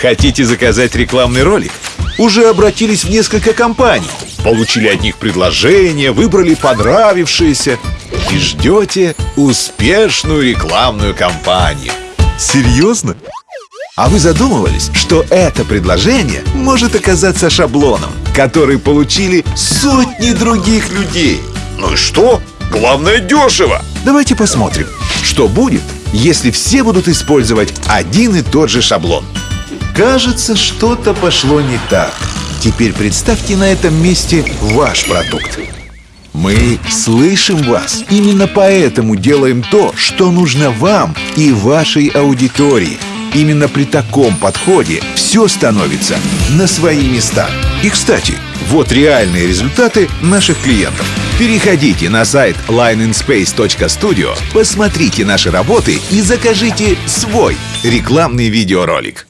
Хотите заказать рекламный ролик? Уже обратились в несколько компаний Получили от них предложение, выбрали понравившееся И ждете успешную рекламную кампанию Серьезно? А вы задумывались, что это предложение может оказаться шаблоном, который получили сотни других людей? Ну и что? Главное дешево! Давайте посмотрим, что будет, если все будут использовать один и тот же шаблон. Кажется, что-то пошло не так. Теперь представьте на этом месте ваш продукт. Мы слышим вас. Именно поэтому делаем то, что нужно вам и вашей аудитории. Именно при таком подходе все становится на свои места. И, кстати, вот реальные результаты наших клиентов. Переходите на сайт lineinspace.studio, посмотрите наши работы и закажите свой рекламный видеоролик.